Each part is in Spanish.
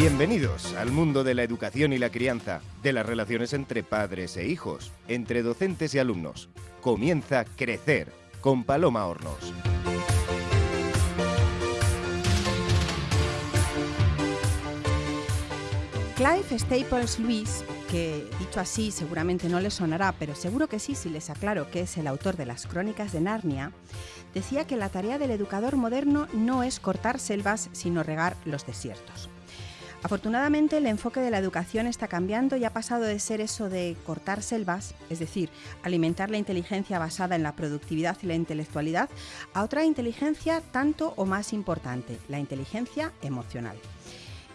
Bienvenidos al mundo de la educación y la crianza, de las relaciones entre padres e hijos, entre docentes y alumnos. Comienza Crecer con Paloma Hornos. Clive Staples Lewis, que dicho así seguramente no le sonará, pero seguro que sí si les aclaro que es el autor de las Crónicas de Narnia, decía que la tarea del educador moderno no es cortar selvas, sino regar los desiertos. Afortunadamente el enfoque de la educación está cambiando y ha pasado de ser eso de cortar selvas, es decir, alimentar la inteligencia basada en la productividad y la intelectualidad, a otra inteligencia tanto o más importante, la inteligencia emocional.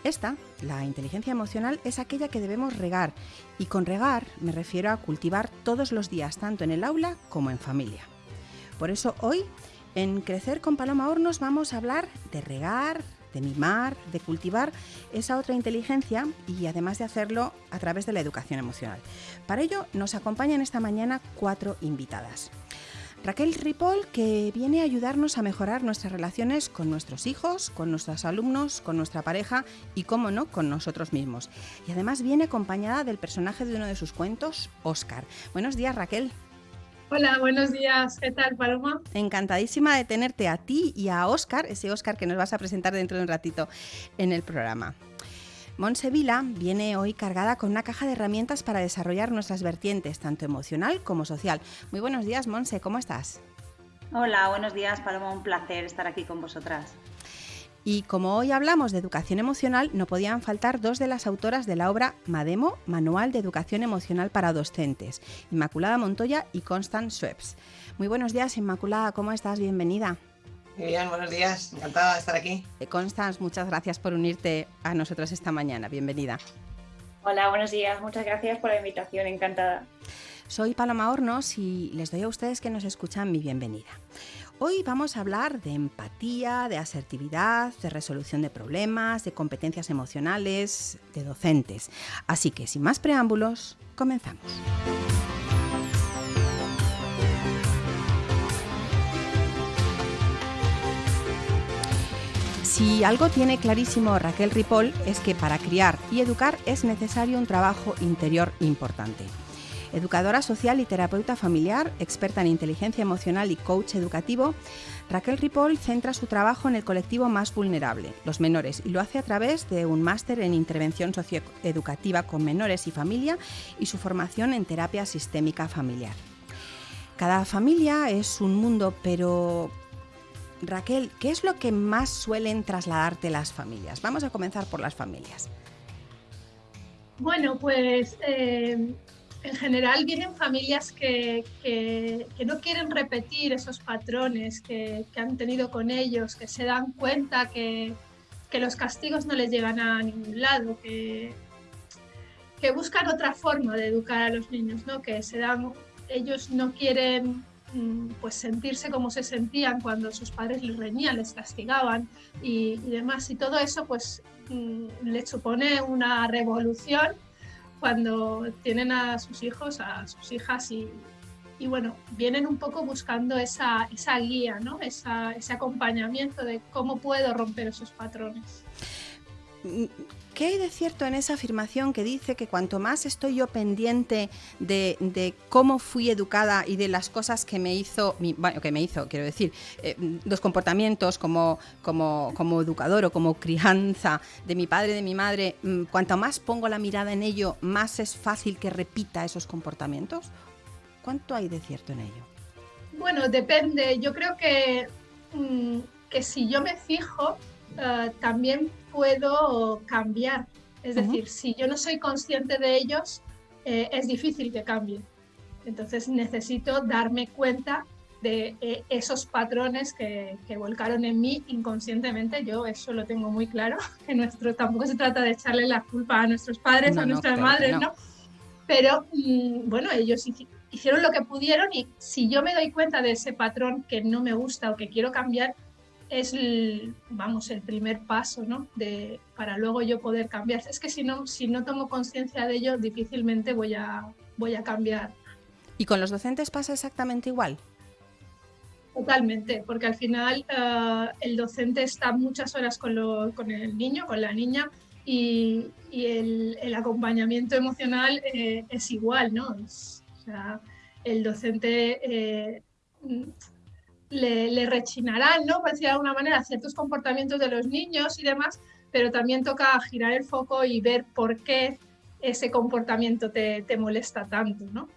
Esta, la inteligencia emocional, es aquella que debemos regar y con regar me refiero a cultivar todos los días, tanto en el aula como en familia. Por eso hoy, en Crecer con Paloma Hornos, vamos a hablar de regar, de mimar, de cultivar esa otra inteligencia y además de hacerlo a través de la educación emocional. Para ello nos acompañan esta mañana cuatro invitadas. Raquel Ripoll, que viene a ayudarnos a mejorar nuestras relaciones con nuestros hijos, con nuestros alumnos, con nuestra pareja y, cómo no, con nosotros mismos. Y además viene acompañada del personaje de uno de sus cuentos, Oscar. Buenos días, Raquel. Hola, buenos días. ¿Qué tal, Paloma? Encantadísima de tenerte a ti y a Oscar, ese Oscar que nos vas a presentar dentro de un ratito en el programa. Monse Vila viene hoy cargada con una caja de herramientas para desarrollar nuestras vertientes, tanto emocional como social. Muy buenos días, Monse, ¿cómo estás? Hola, buenos días, Paloma, un placer estar aquí con vosotras. Y como hoy hablamos de educación emocional, no podían faltar dos de las autoras de la obra Mademo, Manual de Educación Emocional para Docentes, Inmaculada Montoya y Constance Schweppes. Muy buenos días, Inmaculada, ¿cómo estás? Bienvenida. Muy bien, buenos días. Encantada de estar aquí. Eh, Constance, muchas gracias por unirte a nosotros esta mañana. Bienvenida. Hola, buenos días. Muchas gracias por la invitación. Encantada. Soy Paloma Hornos y les doy a ustedes que nos escuchan mi bienvenida. Hoy vamos a hablar de empatía, de asertividad, de resolución de problemas, de competencias emocionales, de docentes. Así que sin más preámbulos, comenzamos. Si algo tiene clarísimo Raquel Ripoll es que para criar y educar es necesario un trabajo interior importante. Educadora social y terapeuta familiar, experta en inteligencia emocional y coach educativo, Raquel Ripoll centra su trabajo en el colectivo más vulnerable, los menores, y lo hace a través de un máster en intervención socioeducativa con menores y familia y su formación en terapia sistémica familiar. Cada familia es un mundo, pero Raquel, ¿qué es lo que más suelen trasladarte las familias? Vamos a comenzar por las familias. Bueno, pues eh, en general vienen familias que, no quieren repetir esos patrones que, han tenido con ellos, que se dan cuenta que, los castigos no les llegan a ningún lado, que, que buscan otra forma de educar a los niños, ¿no? que se dan, ellos no quieren Mm, pues sentirse como se sentían cuando sus padres les reñían, les castigaban y, demás. Y todo eso pues mm, les supone una revolución cuando tienen a sus hijos, a sus hijas y, bueno, vienen un poco buscando esa, esa guía, ¿no? ese acompañamiento de cómo puedo romper esos patrones. ¿Qué hay de cierto en esa afirmación que dice que cuanto más estoy yo pendiente de, cómo fui educada y de las cosas que me hizo, bueno, que me hizo, quiero decir, eh, los comportamientos como, como, como, educador o como crianza de mi padre, de mi madre, mm, cuanto más pongo la mirada en ello, más es fácil que repita esos comportamientos? ¿Cuánto hay de cierto en ello? Bueno, depende. Yo creo que, mm, que si yo me fijo, eh, también puedo cambiar. Es decir, si yo no soy consciente de ellos, eh, es difícil que cambie. Entonces necesito darme cuenta de eh, esos patrones que, que, volcaron en mí inconscientemente. Yo eso lo tengo muy claro, que nuestro, tampoco se trata de echarle la culpa a nuestros padres, a nuestras madres, no. Pero mm, bueno, ellos hicieron lo que pudieron y si yo me doy cuenta de ese patrón que no me gusta o que quiero cambiar, es el, vamos, el primer paso, ¿no? De, para luego yo poder cambiar. Es que si no, si no tomo conciencia de ello, difícilmente voy a, voy a cambiar. ¿Y con los docentes pasa exactamente igual? Totalmente, porque al final eh, el docente está muchas horas con, con, el niño, con la niña, y, el, acompañamiento emocional eh, es igual, ¿no? o sea, el docente eh, le, le, rechinarán, ¿no? Por decir de alguna manera, ciertos comportamientos de los niños y demás, pero también toca girar el foco y ver por qué ese comportamiento te, te molesta tanto, ¿no?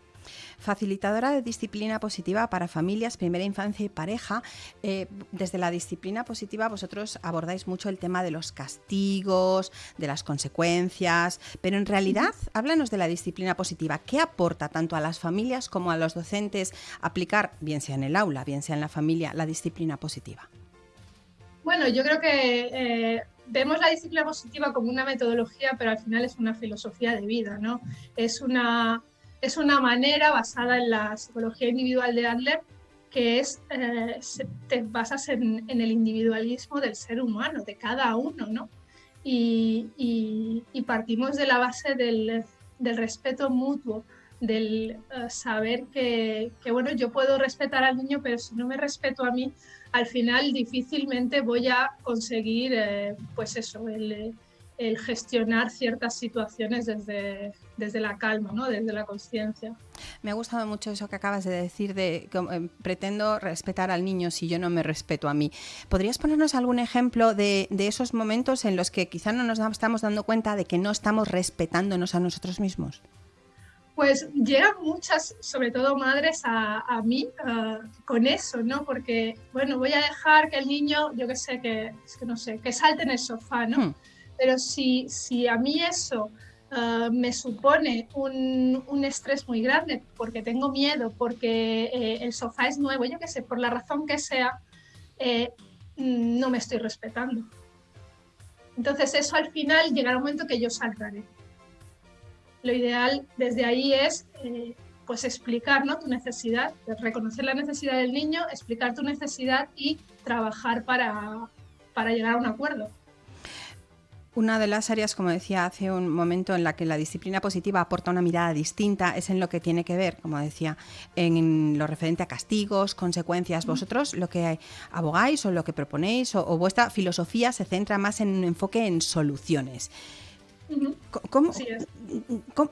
Facilitadora de disciplina positiva para familias, primera infancia y pareja. Eh, desde la disciplina positiva vosotros abordáis mucho el tema de los castigos, de las consecuencias, pero en realidad háblanos de la disciplina positiva. ¿Qué aporta tanto a las familias como a los docentes aplicar, bien sea en el aula, bien sea en la familia, la disciplina positiva? Bueno, yo creo que eh, vemos la disciplina positiva como una metodología, pero al final es una filosofía de vida, ¿no? Es una es una manera basada en la psicología individual de Adler que es, eh, te basas en, el individualismo del ser humano, de cada uno, ¿no? Y, partimos de la base del, respeto mutuo, del eh, saber que, bueno, yo puedo respetar al niño, pero si no me respeto a mí, al final difícilmente voy a conseguir, eh, pues eso, el el gestionar ciertas situaciones desde, desde la calma, ¿no? desde la conciencia. Me ha gustado mucho eso que acabas de decir de que eh, pretendo respetar al niño si yo no me respeto a mí. ¿Podrías ponernos algún ejemplo de, esos momentos en los que quizá no nos estamos dando cuenta de que no estamos respetándonos a nosotros mismos? Pues llegan muchas, sobre todo madres, a, mí con eso, ¿no? Porque, bueno, voy a dejar que el niño, yo qué sé, que, es que no sé, que salte en el sofá, ¿no? Hmm. Pero si, si a mí eso ah, me supone un, un, estrés muy grande porque tengo miedo, porque eh, el sofá es nuevo, yo qué sé, por la razón que sea, eh, no me estoy respetando. Entonces eso al final llegará un momento que yo saltaré. Lo ideal desde ahí es eh, pues explicar ¿no? tu necesidad, reconocer la necesidad del niño, explicar tu necesidad y trabajar para, para llegar a un acuerdo. Una de las áreas, como decía hace un momento, en la que la disciplina positiva aporta una mirada distinta es en lo que tiene que ver, como decía, en lo referente a castigos, consecuencias. Vosotros lo que abogáis o lo que proponéis o, vuestra filosofía se centra más en un enfoque en soluciones. ¿Cómo,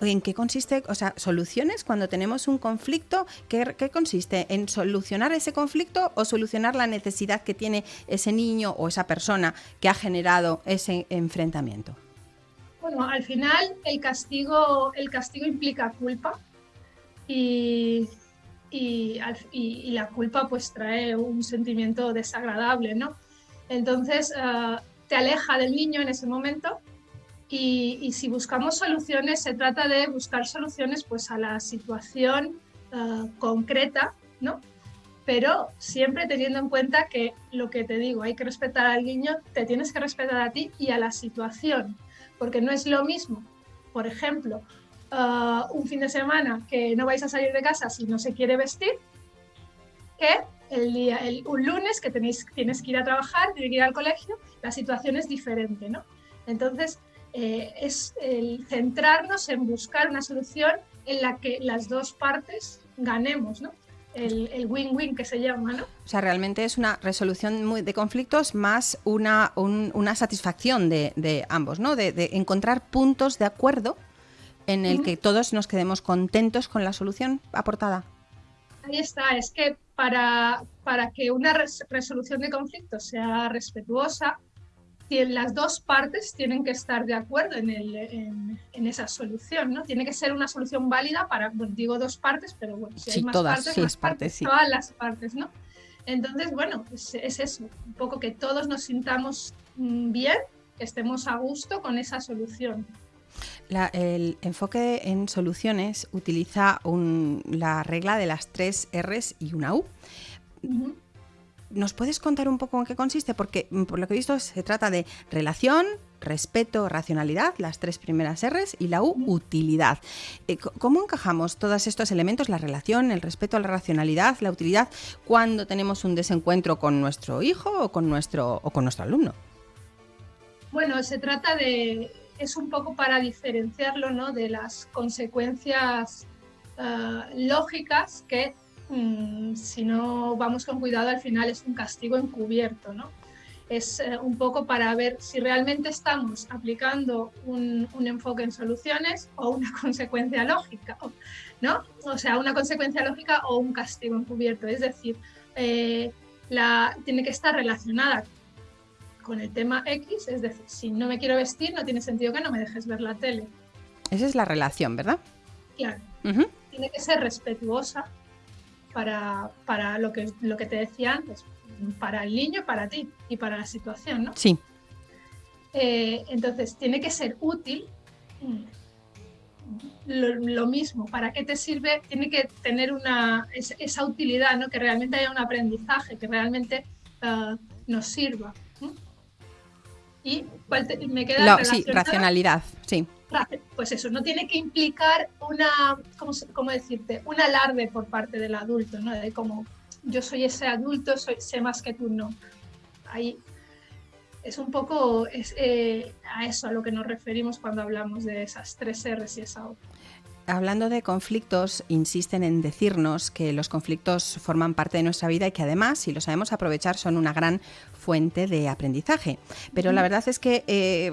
¿En qué consiste? O sea, soluciones cuando tenemos un conflicto, ¿qué, consiste? ¿En solucionar ese conflicto o solucionar la necesidad que tiene ese niño o esa persona que ha generado ese enfrentamiento? Bueno, al final el castigo, el castigo implica culpa y, y, la culpa pues trae un sentimiento desagradable, ¿no? Entonces uh, te aleja del niño en ese momento y, si buscamos soluciones, se trata de buscar soluciones pues, a la situación eh, concreta, ¿no? Pero siempre teniendo en cuenta que lo que te digo, hay que respetar al niño, te tienes que respetar a ti y a la situación, porque no es lo mismo, por ejemplo, eh, un fin de semana que no vais a salir de casa si no se quiere vestir, que el día, un lunes que tenéis, tienes que ir a trabajar, tienes que ir al colegio, la situación es diferente, ¿no? Entonces, eh, es el centrarnos en buscar una solución en la que las dos partes ganemos, ¿no? El win-win que se llama, ¿no? O sea, realmente es una resolución muy de conflictos más una, una satisfacción de, ambos, ¿no? De, encontrar puntos de acuerdo en el que todos nos quedemos contentos con la solución aportada. Ahí está, es que para, para que una resolución de conflictos sea respetuosa, las dos partes tienen que estar de acuerdo en, el, en, esa solución, ¿no? Tiene que ser una solución válida para, bueno, digo dos partes, pero bueno, si hay más todas, partes, más partes, sí. todas las partes, ¿no? Entonces, bueno, es, es, eso, un poco que todos nos sintamos mm, bien, que estemos a gusto con esa solución. el enfoque en soluciones utiliza un, la regla de las tres R's y una U. ¿Nos puedes contar un poco en qué consiste? Porque mm, por lo que he visto se trata de relación, respeto, racionalidad, las tres primeras R's y la U, utilidad. Eh, ¿Cómo encajamos todos estos elementos, la relación, el respeto, la racionalidad, la utilidad, cuando tenemos un desencuentro con nuestro hijo o con nuestro, o con nuestro alumno? Bueno, se trata de, es un poco para diferenciarlo ¿no? de las consecuencias ah, lógicas que Mm, si no vamos con cuidado, al final es un castigo encubierto, ¿no? es eh, un poco para ver si realmente estamos aplicando un, enfoque en soluciones o una consecuencia lógica, ¿no? O sea, una consecuencia lógica o un castigo encubierto. Es decir, eh, la, tiene que estar relacionada con el tema X, es decir, si no me quiero vestir, no tiene sentido que no me dejes ver la tele. Esa es la relación, ¿verdad? Claro. Tiene que ser respetuosa para, para lo, que, lo que te decía antes, para el niño, para ti y para la situación, ¿no? Sí. Eh, entonces, tiene que ser útil. Lo, mismo, ¿para qué te sirve? Tiene que tener una, esa utilidad, ¿no? que realmente haya un aprendizaje, que realmente uh, nos sirva. Y me queda sí, racionalidad, sí. Pues eso, no tiene que implicar una, ¿cómo, cómo decirte? Un alarde por parte del adulto, ¿no? De como yo soy ese adulto, soy, sé más que tú, no. Ahí es un poco es, eh, a eso a lo que nos referimos cuando hablamos de esas tres R's y esa O. Hablando de conflictos, insisten en decirnos que los conflictos forman parte de nuestra vida y que además, si lo sabemos aprovechar, son una gran fuente de aprendizaje. Pero la verdad es que... Eh,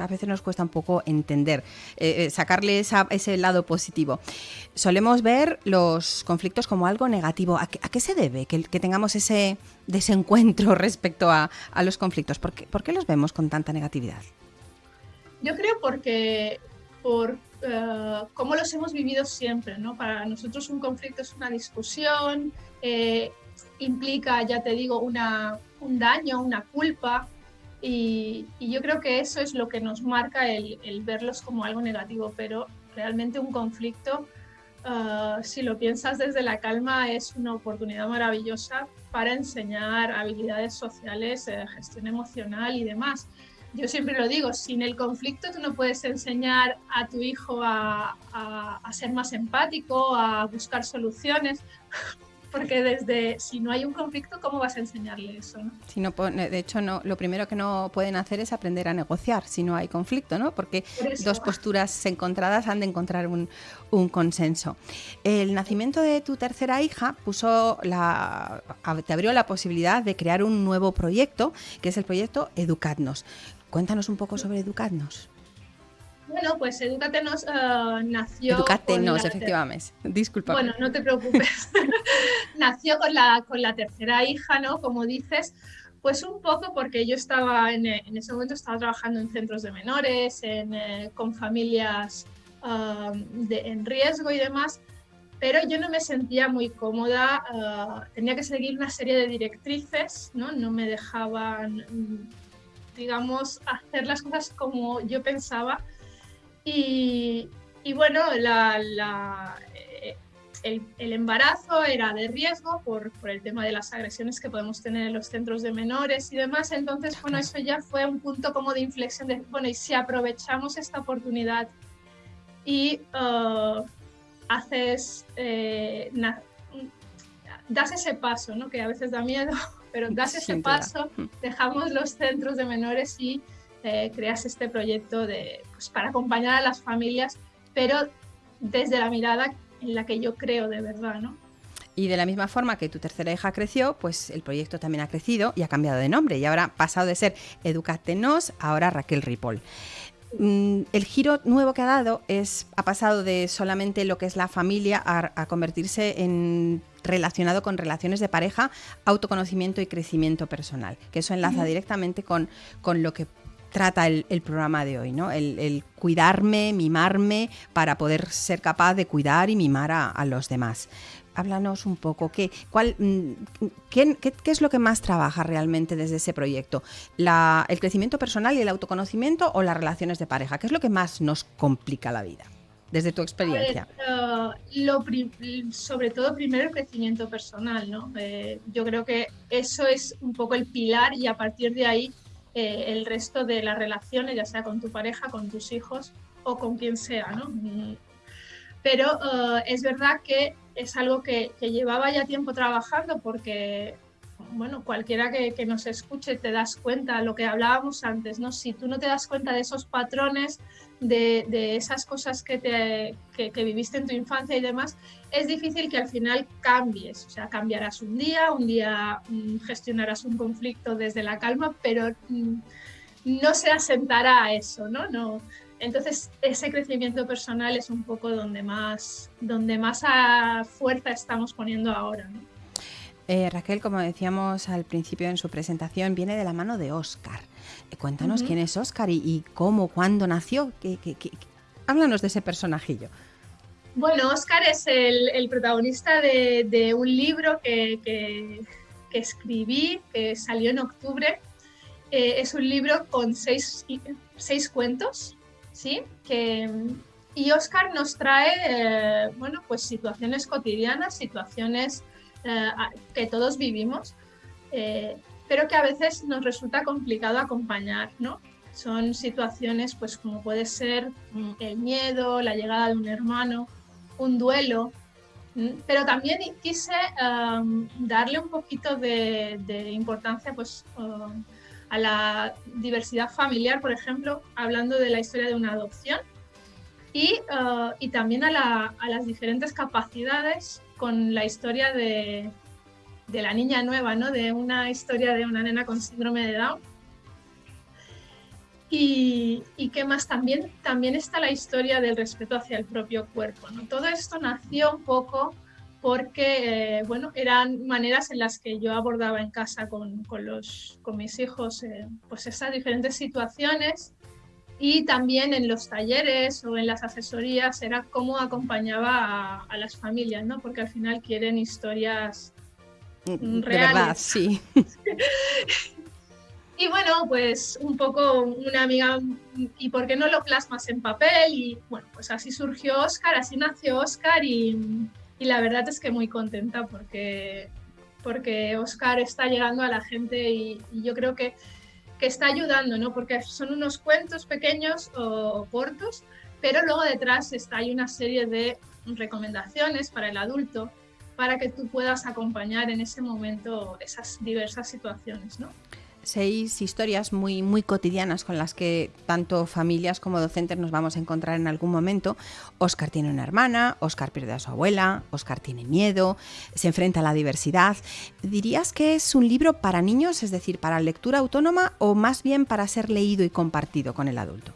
a veces nos cuesta un poco entender, eh, eh, sacarle ese lado positivo. Solemos ver los conflictos como algo negativo. ¿A qué, se debe que, tengamos ese desencuentro respecto a, los conflictos? ¿Por qué, los vemos con tanta negatividad? Yo creo porque por uh, cómo los hemos vivido siempre, ¿no? Para nosotros un conflicto es una discusión, implica, ya te digo, una, un daño, una culpa, y, yo creo que eso es lo que nos marca el, verlos como algo negativo, pero realmente un conflicto, ah, si lo piensas desde la calma, es una oportunidad maravillosa para enseñar habilidades sociales, eh, gestión emocional y demás. Yo siempre lo digo, sin el conflicto tú no puedes enseñar a tu hijo a, a ser más empático, a buscar soluciones, porque desde si no hay un conflicto, ¿cómo vas a enseñarle eso? ¿no? Si no, de hecho, no, lo primero que no pueden hacer es aprender a negociar si no hay conflicto, ¿no? Porque dos posturas encontradas han de encontrar un, consenso. El nacimiento de tu tercera hija puso la, te abrió la posibilidad de crear un nuevo proyecto, que es el proyecto Educadnos. Cuéntanos un poco sobre Educadnos. Bueno, pues Educatenos uh, nació. Educatenos, efectivamente. Disculpa. Bueno, no te preocupes. nació con la, con la tercera hija, ¿no? Como dices. Pues un poco porque yo estaba en, en ese momento estaba trabajando en centros de menores, en, eh, con familias de, en riesgo y demás, pero yo no me sentía muy cómoda, tenía que seguir una serie de directrices, ¿no? no me dejaban, digamos, hacer las cosas como yo pensaba y, bueno, eh, el, embarazo era de riesgo por, el tema de las agresiones que podemos tener en los centros de menores y demás. Entonces, bueno, eso ya fue un punto como de inflexión de, bueno, y si aprovechamos esta oportunidad y uh, haces, eh, das ese paso, ¿no? que a veces da miedo, pero das ese paso, mm. dejamos los centros de menores y eh, creas este proyecto de, pues, para acompañar a las familias, pero desde la mirada en la que yo creo de verdad, ¿no? Y de la misma forma que tu tercera hija creció, pues el proyecto también ha crecido y ha cambiado de nombre y ahora ha pasado de ser Educatenos ahora Raquel Ripoll. Mm, el giro nuevo que ha dado es ha pasado de solamente lo que es la familia a, convertirse en relacionado con relaciones de pareja, autoconocimiento y crecimiento personal, que eso enlaza directamente con, con lo que trata el, programa de hoy, ¿no? El, cuidarme, mimarme para poder ser capaz de cuidar y mimar a, los demás. Háblanos un poco, ¿qué, cuál, mm, qué, es lo que más trabaja realmente desde ese proyecto? ¿El crecimiento personal y el autoconocimiento o las relaciones de pareja? ¿Qué es lo que más nos complica la vida? Desde tu experiencia. Sobre todo primero el crecimiento personal, ¿no? Eh, yo creo que eso es un poco el pilar y a partir de ahí eh, el resto de las relaciones, ya sea con tu pareja, con tus hijos o con quien sea, ¿no? Mm. Pero eh, es verdad que es algo que, llevaba ya tiempo trabajando porque bueno, cualquiera que, nos escuche te das cuenta, lo que hablábamos antes, ¿no? Si tú no te das cuenta de esos patrones, de, esas cosas que, te, que, viviste en tu infancia y demás, es difícil que al final cambies. O sea, cambiarás un día, un día mm, gestionarás un conflicto desde la calma, pero mm, no se asentará a eso, ¿no? no entonces, ese crecimiento personal es un poco donde más, donde más a fuerza estamos poniendo ahora. ¿no? Eh, Raquel, como decíamos al principio en su presentación, viene de la mano de Oscar. Eh, cuéntanos quién es Oscar y, cómo, cuándo nació. Háblanos de ese personajillo. Bueno, Oscar es el, protagonista de, un libro que, escribí, que salió en octubre. Eh, es un libro con seis, seis cuentos, ¿sí? Que, y Oscar nos trae, bueno, pues situaciones cotidianas, situaciones eh, que todos vivimos, eh, pero que a veces nos resulta complicado acompañar, ¿no? Son situaciones, pues como puede ser mm, el miedo, la llegada de un hermano, un duelo, pero también quise darle un poquito de, importancia, pues, a la diversidad familiar, por ejemplo, hablando de la historia de una adopción, y, uh, y también a, a, las diferentes capacidades con la historia de, de, la niña nueva, ¿no? de una historia de una nena con síndrome de Down. Y, qué más también, también está la historia del respeto hacia el propio cuerpo. ¿no? Todo esto nació un poco porque eh, bueno, eran maneras en las que yo abordaba en casa con, con, los, con mis hijos eh, pues esas diferentes situaciones y también en los talleres o en las asesorías era cómo acompañaba a, las familias, ¿no? Porque al final quieren historias mm, reales. verdad, sí. y bueno, pues un poco una amiga, ¿y por qué no lo plasmas en papel? Y bueno, pues así surgió Oscar, así nació Oscar y, y la verdad es que muy contenta porque, porque Oscar está llegando a la gente y yo creo que que está ayudando, ¿no? Porque son unos cuentos pequeños o, cortos, pero luego detrás está, hay una serie de recomendaciones para el adulto para que tú puedas acompañar en ese momento esas diversas situaciones, ¿no? Seis historias muy, muy cotidianas con las que tanto familias como docentes nos vamos a encontrar en algún momento. Oscar tiene una hermana, Oscar pierde a su abuela, Oscar tiene miedo, se enfrenta a la diversidad. ¿Dirías que es un libro para niños, es decir, para lectura autónoma o más bien para ser leído y compartido con el adulto?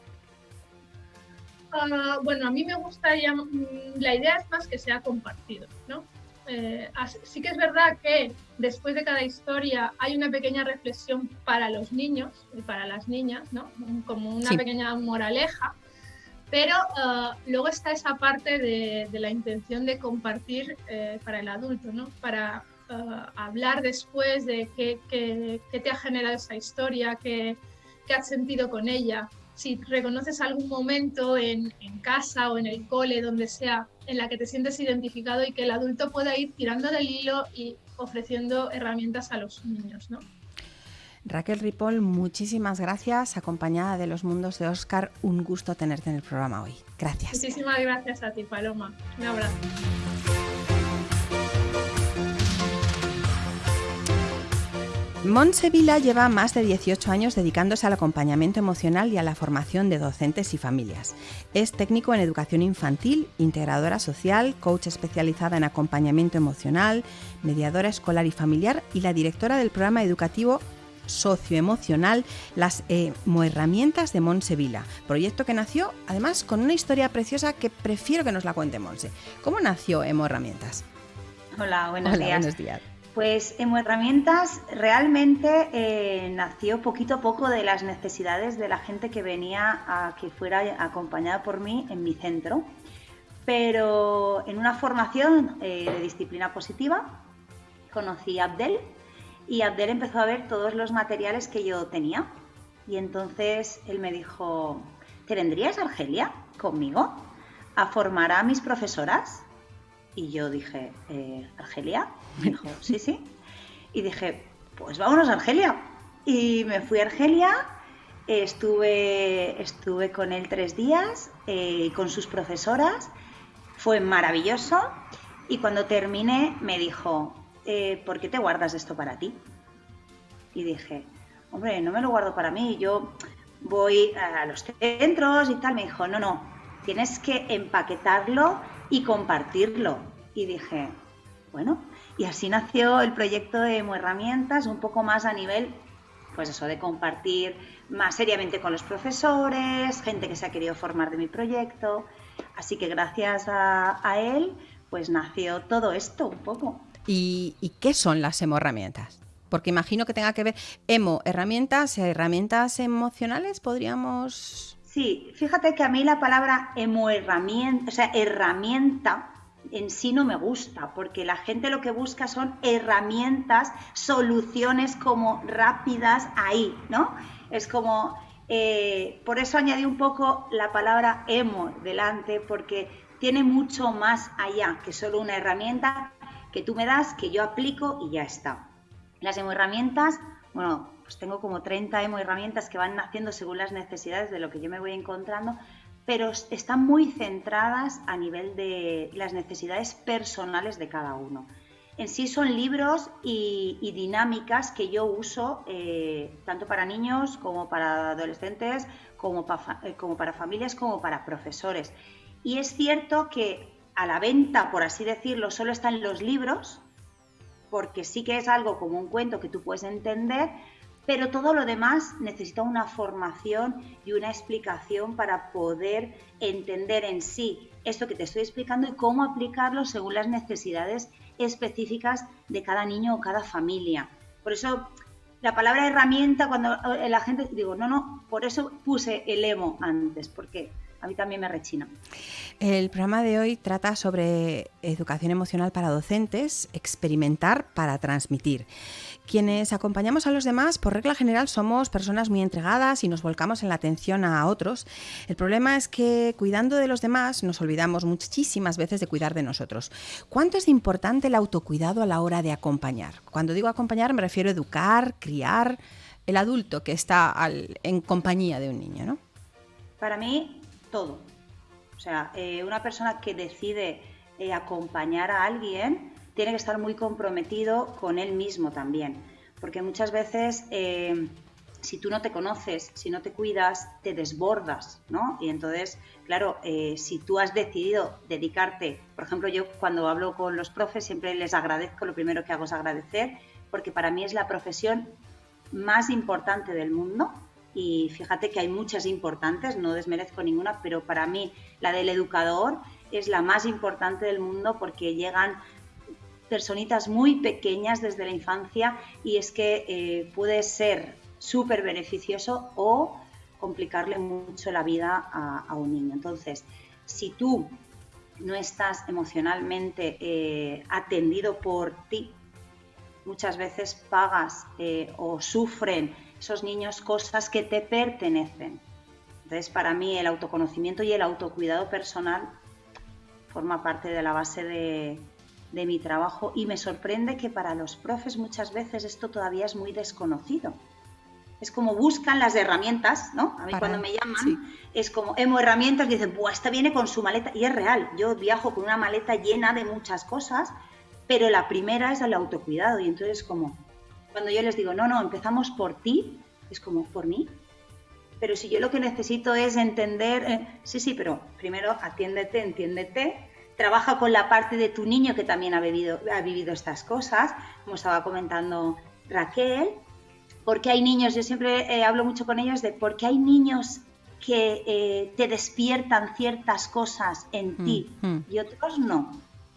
Ah, bueno, a mí me gusta, mm, la idea es más que sea compartido, ¿no? Eh, sí que es verdad que después de cada historia hay una pequeña reflexión para los niños y para las niñas, ¿no? como una pequeña moraleja, pero eh, luego está esa parte de, la intención de compartir eh, para el adulto, ¿no? para hablar después de qué, qué, te ha generado esa historia, qué, qué has sentido con ella, si reconoces algún momento en, casa o en el cole, donde sea, en la que te sientes identificado y que el adulto pueda ir tirando del hilo y ofreciendo herramientas a los niños, ¿no? Raquel Ripoll, muchísimas gracias, acompañada de los mundos de Oscar. Un gusto tenerte en el programa hoy. Gracias. Muchísimas gracias a ti, Paloma. Un abrazo. Montse Vila lleva más de 18 años dedicándose al acompañamiento emocional y a la formación de docentes y familias. Es técnico en educación infantil, integradora social, coach especializada en acompañamiento emocional, mediadora escolar y familiar y la directora del programa educativo socioemocional Las Herramientas de Monse Vila, proyecto que nació además con una historia preciosa que prefiero que nos la cuente Monse. ¿Cómo nació Emo Herramientas? Hola, buenos Hola, Buenos días. Pues Emo Herramientas realmente eh, nació poquito a poco de las necesidades de la gente que venía a que fuera acompañada por mí en mi centro. Pero en una formación eh, de disciplina positiva conocí a Abdel y Abdel empezó a ver todos los materiales que yo tenía. Y entonces él me dijo, ¿te vendrías, Argelia, conmigo a formar a mis profesoras? Y yo dije, eh, ¿Argelia? Me dijo, sí, sí. Y dije, pues vámonos a Argelia. Y me fui a Argelia, estuve, estuve con él tres días, eh, con sus profesoras, fue maravilloso. Y cuando terminé me dijo, eh, ¿por qué te guardas esto para ti? Y dije, hombre, no me lo guardo para mí, yo voy a los centros y tal. Me dijo, no, no, tienes que empaquetarlo y compartirlo. Y dije, bueno, y así nació el proyecto de Emo Herramientas, un poco más a nivel, pues eso, de compartir más seriamente con los profesores, gente que se ha querido formar de mi proyecto. Así que gracias a, él, pues nació todo esto un poco. ¿Y, ¿Y, qué son las emo herramientas? Porque imagino que tenga que ver emo herramientas, herramientas emocionales, podríamos. Sí, fíjate que a mí la palabra emo herramienta, o sea, herramienta en sí no me gusta, porque la gente lo que busca son herramientas, soluciones como rápidas ahí, ¿no? Es como, eh, por eso añadí un poco la palabra emo delante, porque tiene mucho más allá que solo una herramienta que tú me das, que yo aplico y ya está. Las emo herramientas, bueno, pues tengo como 30 emo herramientas que van naciendo según las necesidades de lo que yo me voy encontrando, pero están muy centradas a nivel de las necesidades personales de cada uno. En sí son libros y, dinámicas que yo uso eh, tanto para niños como para adolescentes, como, eh, como para familias, como para profesores. Y es cierto que a la venta, por así decirlo, solo están los libros, porque sí que es algo como un cuento que tú puedes entender, pero todo lo demás necesita una formación y una explicación para poder entender en sí esto que te estoy explicando y cómo aplicarlo según las necesidades específicas de cada niño o cada familia. Por eso la palabra herramienta, cuando la gente digo, no, no, por eso puse el emo antes, porque a mí también me rechina. El programa de hoy trata sobre educación emocional para docentes, experimentar para transmitir. Quienes acompañamos a los demás, por regla general, somos personas muy entregadas y nos volcamos en la atención a otros. El problema es que cuidando de los demás nos olvidamos muchísimas veces de cuidar de nosotros. ¿Cuánto es importante el autocuidado a la hora de acompañar? Cuando digo acompañar me refiero a educar, criar, el adulto que está en compañía de un niño, ¿no? Para mí, todo. O sea, eh, una persona que decide eh, acompañar a alguien tiene que estar muy comprometido con él mismo también, porque muchas veces eh, si tú no te conoces, si no te cuidas, te desbordas, ¿no? Y entonces, claro, eh, si tú has decidido dedicarte, por ejemplo, yo cuando hablo con los profes siempre les agradezco, lo primero que hago es agradecer, porque para mí es la profesión más importante del mundo y fíjate que hay muchas importantes, no desmerezco ninguna, pero para mí la del educador es la más importante del mundo porque llegan personitas muy pequeñas desde la infancia y es que eh, puede ser súper beneficioso o complicarle mucho la vida a, un niño. Entonces, si tú no estás emocionalmente eh, atendido por ti, muchas veces pagas eh, o sufren esos niños cosas que te pertenecen. Entonces, para mí el autoconocimiento y el autocuidado personal forma parte de la base de, de mi trabajo y me sorprende que para los profes muchas veces esto todavía es muy desconocido. Es como buscan las herramientas, ¿no? A mí cuando me llaman es como, hemos herramientas, dicen, pues esta viene con su maleta. Y es real, yo viajo con una maleta llena de muchas cosas, pero la primera es el autocuidado. Y entonces como, cuando yo les digo, no, no, empezamos por ti, es como, ¿por mí? Pero si yo lo que necesito es entender, eh, sí, sí, pero primero atiéndete, entiéndete, trabaja con la parte de tu niño que también ha vivido, ha vivido estas cosas, como estaba comentando Raquel, porque hay niños, yo siempre eh, hablo mucho con ellos de por qué hay niños que eh, te despiertan ciertas cosas en mm, ti mm. y otros no.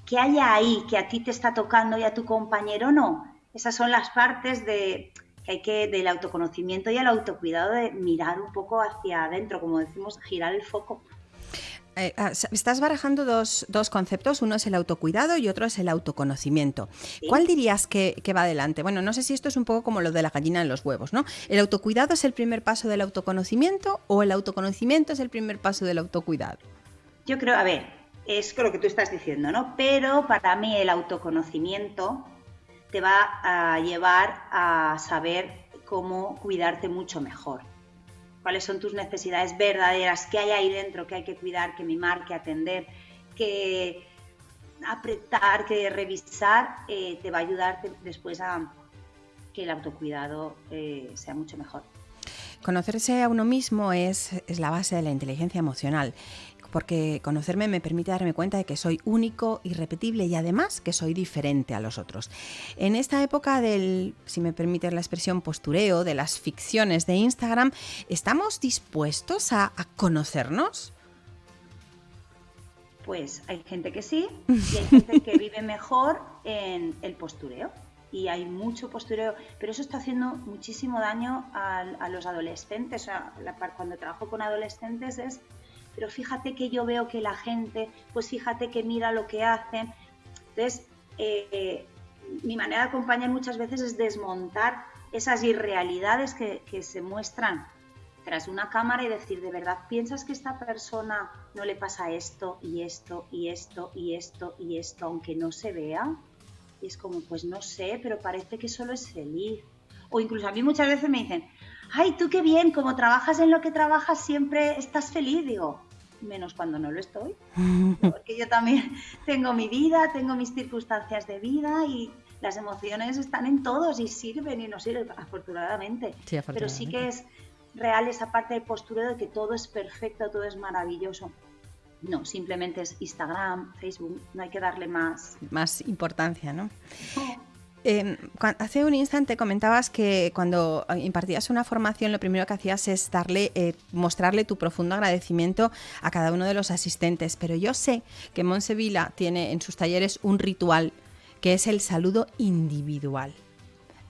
¿Qué hay ahí que a ti te está tocando y a tu compañero no? Esas son las partes de que hay que del autoconocimiento y el autocuidado de mirar un poco hacia adentro, como decimos, girar el foco. Eh, ah, estás barajando dos, conceptos, uno es el autocuidado y otro es el autoconocimiento. ¿Cuál dirías que, va adelante? Bueno, no sé si esto es un poco como lo de la gallina en los huevos, ¿no? ¿El autocuidado es el primer paso del autoconocimiento o el autoconocimiento es el primer paso del autocuidado? Yo creo, a ver, es lo que tú estás diciendo, ¿no? Pero para mí el autoconocimiento te va a llevar a saber cómo cuidarte mucho mejor cuáles son tus necesidades verdaderas, qué hay ahí dentro que hay que cuidar, que mimar, que atender, que apretar, que revisar, eh, te va a ayudar después a, que el autocuidado eh, sea mucho mejor. Conocerse a uno mismo es, es la base de la inteligencia emocional porque conocerme me permite darme cuenta de que soy único, irrepetible y además que soy diferente a los otros. En esta época del, si me permite la expresión, postureo, de las ficciones de Instagram, ¿estamos dispuestos a, conocernos? Pues hay gente que sí y hay gente que vive mejor en el postureo y hay mucho postureo, pero eso está haciendo muchísimo daño a, los adolescentes. O sea, cuando trabajo con adolescentes es pero fíjate que yo veo que la gente, pues fíjate que mira lo que hacen. Entonces, eh, mi manera de acompañar muchas veces es desmontar esas irrealidades que, se muestran tras una cámara y decir, ¿de verdad piensas que esta persona no le pasa esto y esto y esto y esto y esto, aunque no se vea? Y es como, pues no sé, pero parece que solo es feliz. O incluso a mí muchas veces me dicen, ay, tú qué bien, como trabajas en lo que trabajas siempre estás feliz. Digo, menos cuando no lo estoy, porque yo también tengo mi vida, tengo mis circunstancias de vida y las emociones están en todos y sirven y no sirven, afortunadamente. Pero sí que es real esa parte del postureo de que todo es perfecto, todo es maravilloso. No, simplemente es Instagram, Facebook, no hay que darle más... Más importancia, ¿no? Em, hace un instante comentabas que cuando impartías una formación lo primero que hacías es darle, eh, mostrarle tu profundo agradecimiento a cada uno de los asistentes, pero yo sé que Monsevila tiene en sus talleres un ritual que es el saludo individual.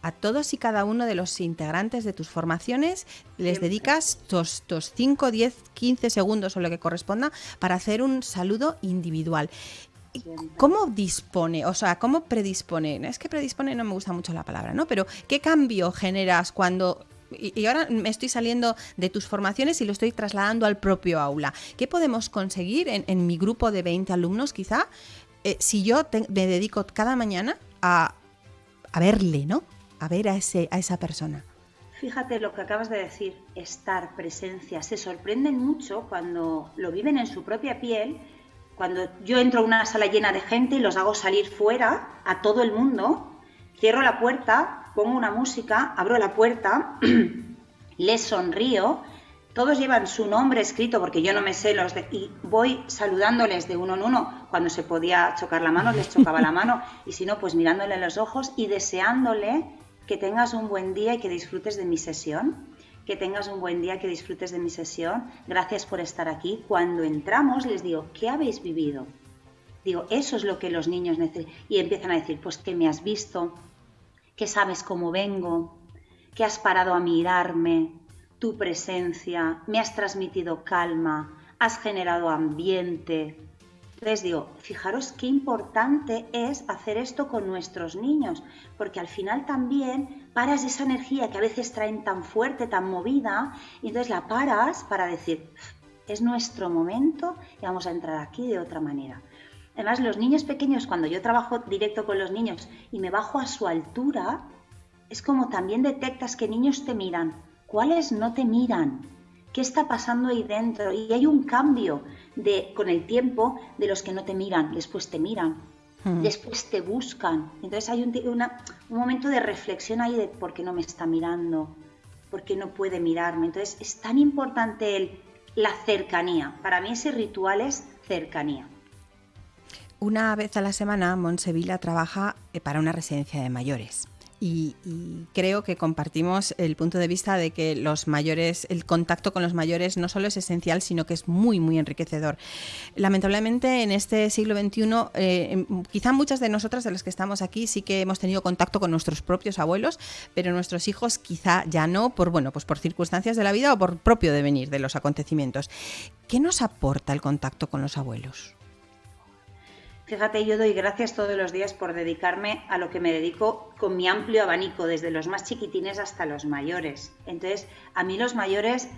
A todos y cada uno de los integrantes de tus formaciones les dedicas tus, tus 5, 10, 15 segundos o lo que corresponda para hacer un saludo individual. ¿Cómo dispone, o sea, cómo predispone? Es que predispone no me gusta mucho la palabra, ¿no? Pero ¿qué cambio generas cuando y, ahora me estoy saliendo de tus formaciones y lo estoy trasladando al propio aula. ¿Qué podemos conseguir en, mi grupo de 20 alumnos quizá eh, si yo me dedico cada mañana a, verle, ¿no? A ver a, ese, a esa persona. Fíjate lo que acabas de decir, estar, presencia. Se sorprenden mucho cuando lo viven en su propia piel cuando yo entro a una sala llena de gente y los hago salir fuera a todo el mundo, cierro la puerta, pongo una música, abro la puerta, les sonrío, todos llevan su nombre escrito porque yo no me sé los de, y voy saludándoles de uno en uno. Cuando se podía chocar la mano, les chocaba la mano y si no, pues mirándole en los ojos y deseándole que tengas un buen día y que disfrutes de mi sesión que tengas un buen día, que disfrutes de mi sesión. Gracias por estar aquí. Cuando entramos les digo, ¿qué habéis vivido? Digo, eso es lo que los niños necesitan. Y empiezan a decir, pues que me has visto, que sabes cómo vengo, que has parado a mirarme, tu presencia, me has transmitido calma, has generado ambiente, les digo, fijaros qué importante es hacer esto con nuestros niños, porque al final también paras esa energía que a veces traen tan fuerte, tan movida, y entonces la paras para decir, es nuestro momento y vamos a entrar aquí de otra manera. Además, los niños pequeños, cuando yo trabajo directo con los niños y me bajo a su altura, es como también detectas que niños te miran, cuáles no te miran, qué está pasando ahí dentro. Y hay un cambio de, con el tiempo de los que no te miran, después te miran, hmm. después te buscan. Entonces hay un, un momento de reflexión ahí de por qué no me está mirando, por qué no puede mirarme. Entonces es tan importante el, la cercanía. Para mí ese ritual es cercanía. Una vez a la semana, Monsevilla trabaja eh, para una residencia de mayores. Y, creo que compartimos el punto de vista de que los mayores, el contacto con los mayores no solo es esencial, sino que es muy, muy enriquecedor. Lamentablemente, en este siglo XXI, eh, em, quizá muchas de nosotras, de las que estamos aquí, sí que hemos tenido contacto con nuestros propios abuelos, pero nuestros hijos quizá ya no, por bueno, pues por circunstancias de la vida o por propio devenir de los acontecimientos. ¿Qué nos aporta el contacto con los abuelos? Fíjate, yo doy gracias todos los días por dedicarme a lo que me dedico con mi amplio abanico, desde los más chiquitines hasta los mayores. Entonces, a mí los mayores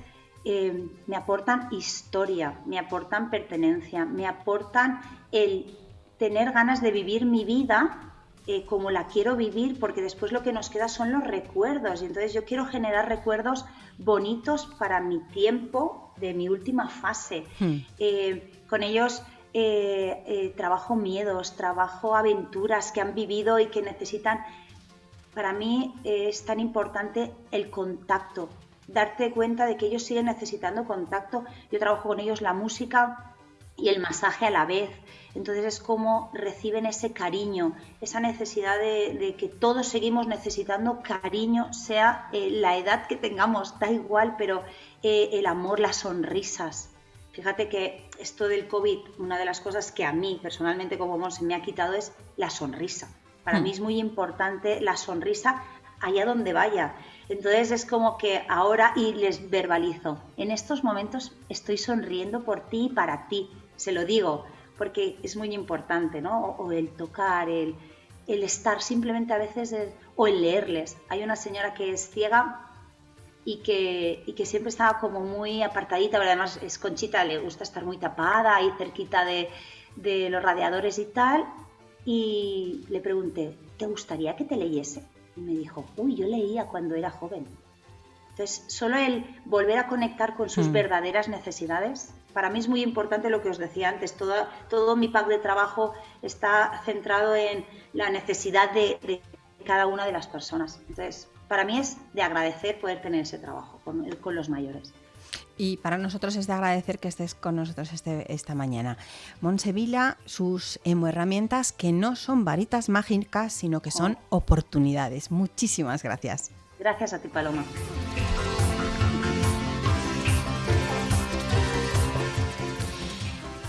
eh, me aportan historia, me aportan pertenencia, me aportan el tener ganas de vivir mi vida eh, como la quiero vivir, porque después lo que nos queda son los recuerdos. Y entonces yo quiero generar recuerdos bonitos para mi tiempo de mi última fase. Hmm. Eh, con ellos eh, eh, trabajo miedos, trabajo aventuras que han vivido y que necesitan... para mí es tan importante el contacto, darte cuenta de que ellos siguen necesitando contacto. Yo trabajo con ellos la música y el masaje a la vez. Entonces es como reciben ese cariño, esa necesidad de, que todos seguimos necesitando cariño, sea eh, la edad que tengamos, da igual, pero el amor, las sonrisas. Fíjate que esto del COVID, una de las cosas que a mí personalmente como se me ha quitado es la sonrisa. Para mí hmm. es muy importante la sonrisa allá donde vaya. Entonces es como que ahora y les verbalizo, en estos momentos estoy sonriendo por ti y para ti, se lo digo, porque es muy importante, ¿no? O, el tocar, el, el, estar simplemente a veces, o el leerles. Hay una señora que es ciega y que, y que siempre estaba como muy apartadita, pero además es conchita, le gusta estar muy tapada ahí cerquita de, de los radiadores y tal. Y le pregunté, ¿te gustaría que te leyese? Y me dijo, uy, yo leía cuando era joven. Entonces, solo el volver a conectar con sus mm. verdaderas necesidades, para mí es muy importante lo que os decía antes, todo, todo mi pack de trabajo está centrado en la necesidad de, cada una de las personas. Entonces, para mí es de agradecer poder tener ese trabajo con, con los mayores. Y para nosotros es de agradecer que estés con nosotros este, esta mañana. Monsevila, sus herramientas que no son varitas mágicas, sino que son oh. oportunidades. Muchísimas gracias. Gracias a ti, Paloma.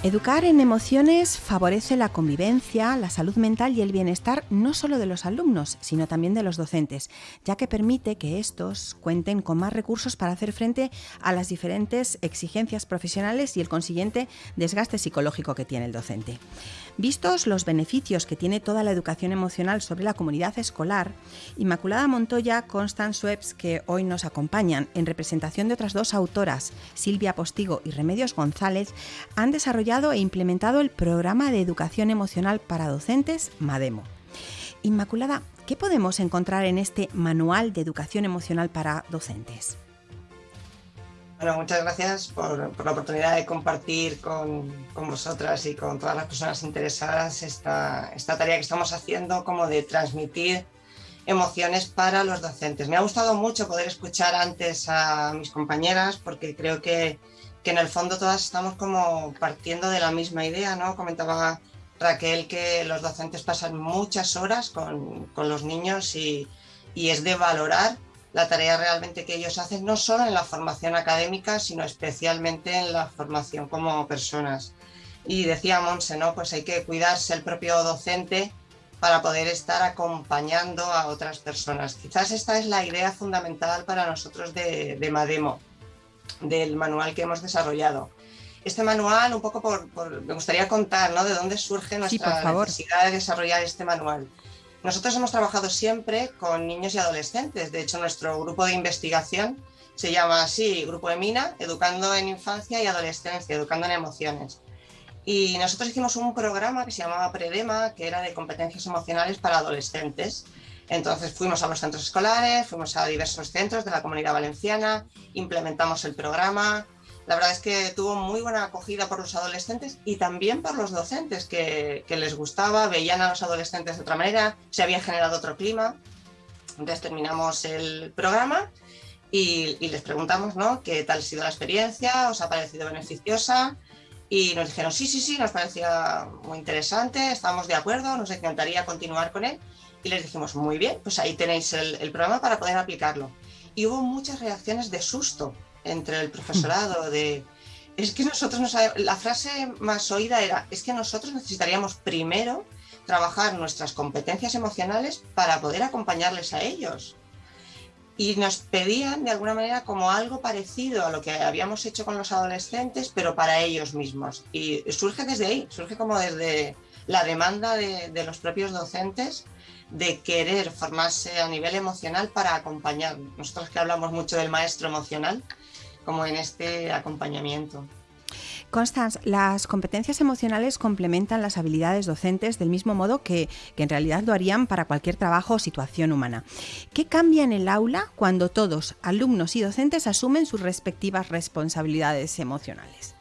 Educar en emociones favorece la convivencia, la salud mental y el bienestar no solo de los alumnos, sino también de los docentes, ya que permite que estos cuenten con más recursos para hacer frente a las diferentes exigencias profesionales y el consiguiente desgaste psicológico que tiene el docente. Vistos los beneficios que tiene toda la educación emocional sobre la comunidad escolar, Inmaculada Montoya, Constance Webs, que hoy nos acompañan en representación de otras dos autoras, Silvia Postigo y Remedios González, han desarrollado e implementado el programa de educación emocional para docentes MADEMO. Inmaculada, ¿qué podemos encontrar en este manual de educación emocional para docentes? Bueno, muchas gracias por, la oportunidad de compartir con, vosotras y con todas las personas interesadas esta, esta tarea que estamos haciendo como de transmitir emociones para los docentes. Me ha gustado mucho poder escuchar antes a mis compañeras porque creo que, que en el fondo todas estamos como partiendo de la misma idea, ¿no? Comentaba Raquel que los docentes pasan muchas horas con, con los niños y, y es de valorar la tarea realmente que ellos hacen, no solo en la formación académica, sino especialmente en la formación como personas. Y decía Monse, ¿no? Pues hay que cuidarse el propio docente para poder estar acompañando a otras personas. Quizás esta es la idea fundamental para nosotros de, Mademo, del manual que hemos desarrollado. Este manual, un poco por, me gustaría contar, ¿no? De dónde surge nuestra necesidad de desarrollar este manual. Nosotros hemos trabajado siempre con niños y adolescentes. De hecho, nuestro grupo de investigación se llama así, Grupo EMINA, Educando en Infancia y Adolescencia, Educando en Emociones. Y nosotros hicimos un programa que se llamaba Predema, que era de competencias emocionales para adolescentes. Entonces fuimos a los centros escolares, fuimos a diversos centros de la comunidad valenciana, implementamos el programa, la verdad es que tuvo muy buena acogida por los adolescentes y también por los docentes que, les gustaba, veían a los adolescentes de otra manera, se había generado otro clima. Entonces terminamos el programa y, les preguntamos ¿no? qué tal ha sido la experiencia, os ha parecido beneficiosa y nos dijeron sí, sí, sí, nos parecía muy interesante, estamos de acuerdo, nos encantaría continuar con él y les dijimos muy bien, pues ahí tenéis el, el programa para poder aplicarlo. Y hubo muchas reacciones de susto entre el profesorado de es que nosotros no sabemos, la frase más oída era es que nosotros necesitaríamos primero trabajar nuestras competencias emocionales para poder acompañarles a ellos. Y nos pedían de alguna manera como algo parecido a lo que habíamos hecho con los adolescentes, pero para ellos mismos. Y surge desde ahí, surge como desde la demanda de, de los propios docentes de querer formarse a nivel emocional para acompañar. Nosotros que hablamos mucho del maestro emocional, como en este acompañamiento. Constance, las competencias emocionales complementan las habilidades docentes del mismo modo que, que, en realidad lo harían para cualquier trabajo o situación humana. ¿Qué cambia en el aula cuando todos, alumnos y docentes, asumen sus respectivas responsabilidades emocionales?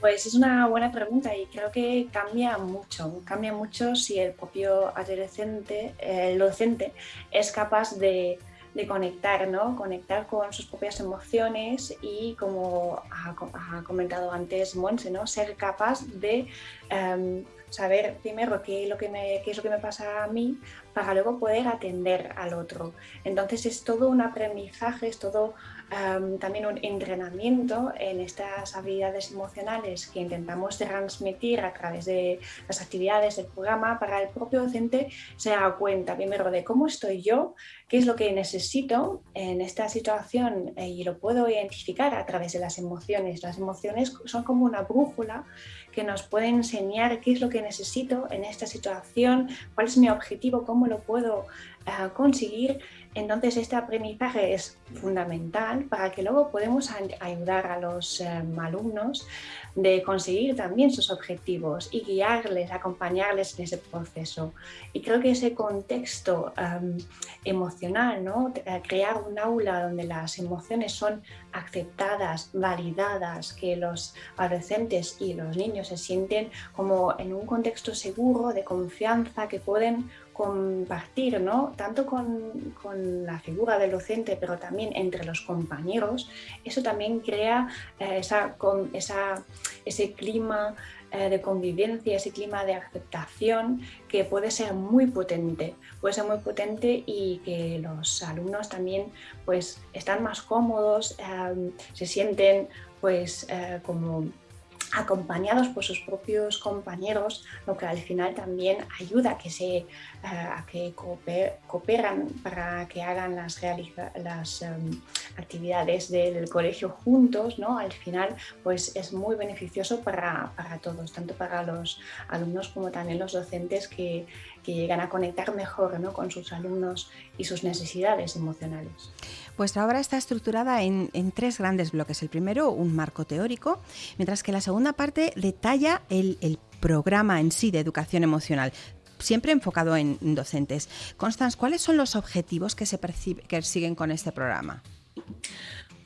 Pues es una buena pregunta y creo que cambia mucho. Cambia mucho si el propio adolescente, el docente, es capaz de, conectar, ¿no? Conectar con sus propias emociones y, como ha, comentado antes Monse, ¿no? Ser capaz de em, saber primero qué lo que me, qué es lo que me pasa a mí para luego poder atender al otro. Entonces es todo un aprendizaje, es todo también un entrenamiento en estas habilidades emocionales que intentamos transmitir a través de las actividades del programa para el propio docente se da cuenta primero de cómo estoy yo, qué es lo que necesito en esta situación eh, y lo puedo identificar a través de las emociones. Las emociones son como una brújula que nos pueden enseñar qué es lo que necesito en esta situación, cuál es mi objetivo, cómo lo puedo eh, conseguir entonces, este aprendizaje es fundamental para que luego podamos ayudar a los eh, alumnos de conseguir también sus objetivos y guiarles, acompañarles en ese proceso. Y creo que ese contexto emocional, ¿no? Crear un aula donde las emociones son aceptadas, validadas, que los adolescentes y los niños se sienten como en un contexto seguro, de confianza, que pueden compartir, ¿no? tanto con, con, la figura del docente, pero también entre los compañeros, eso también crea eh, esa, con, esa, ese clima eh, de convivencia, ese clima de aceptación que puede ser muy potente, puede ser muy potente y que los alumnos también pues están más cómodos, eh, se sienten pues como acompañados por sus propios compañeros, lo que al final también ayuda a que, se, eh, que cooperan para que hagan las, las em, actividades del colegio juntos, ¿no? Al final pues es muy beneficioso para, para todos, tanto para los alumnos como también los docentes que, que llegan a conectar mejor ¿no? con sus alumnos y sus necesidades emocionales. Vuestra obra está estructurada en, tres grandes bloques. El primero, un marco teórico, mientras que la segunda parte detalla el, programa en sí de educación emocional siempre enfocado en docentes. Constance, ¿cuáles son los objetivos que se persiguen con este programa?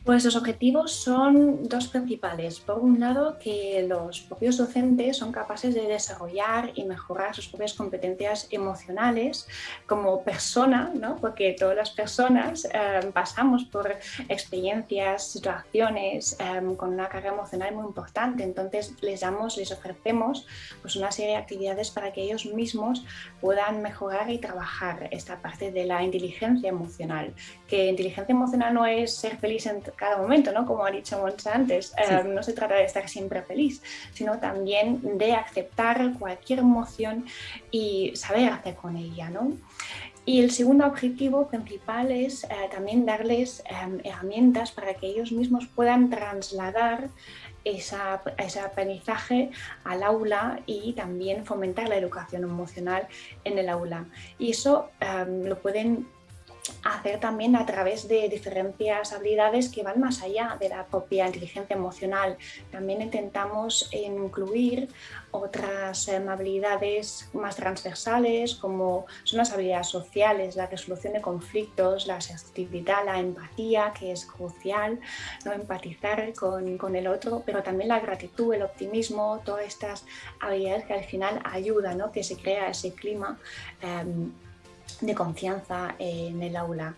Pues los objetivos son dos principales. Por un lado, que los propios docentes son capaces de desarrollar y mejorar sus propias competencias emocionales como persona, ¿no? porque todas las personas eh, pasamos por experiencias, situaciones eh, con una carga emocional muy importante. Entonces les damos, les ofrecemos pues, una serie de actividades para que ellos mismos puedan mejorar y trabajar esta parte de la inteligencia emocional. Que inteligencia emocional no es ser feliz en cada momento, ¿no? Como ha dicho Monse antes, eh, no se trata de estar siempre feliz, sino también de aceptar cualquier emoción y saber hacer con ella, ¿no? Y el segundo objetivo principal es eh, también darles em, herramientas para que ellos mismos puedan trasladar esa, ese aprendizaje al aula y también fomentar la educación emocional en el aula. Y eso em, lo pueden hacer también a través de diferentes habilidades que van más allá de la propia inteligencia emocional. También intentamos incluir otras em, habilidades más transversales como son las habilidades sociales, la resolución de conflictos, la asertividad, la empatía, que es crucial, ¿no? empatizar con, con, el otro, pero también la gratitud, el optimismo, todas estas habilidades que al final ayudan, ¿no? que se crea ese clima. Um, de confianza en el aula.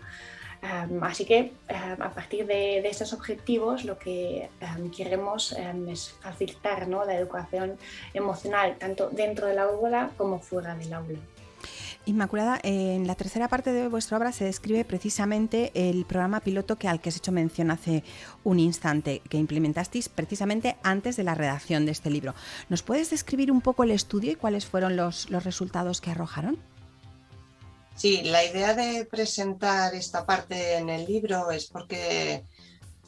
así que a partir de, estos objetivos lo que queremos es facilitar ¿no? la educación emocional tanto dentro del aula como fuera del aula. Inmaculada, en la tercera parte de vuestra obra se describe precisamente el programa piloto que al que has hecho mención hace un instante, que implementasteis precisamente antes de la redacción de este libro. ¿Nos puedes describir un poco el estudio y cuáles fueron los resultados que arrojaron? Sí, la idea de presentar esta parte en el libro es porque,